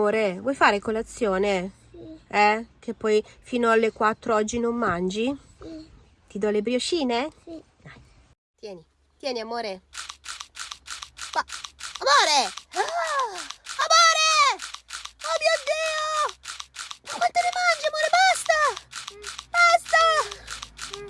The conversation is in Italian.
Amore, vuoi fare colazione? Sì. Eh? Che poi fino alle 4 oggi non mangi? Sì. Ti do le brioscine? Sì. Tieni, tieni amore. Qua. Amore!